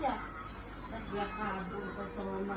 ya. Dia kabur ke sono.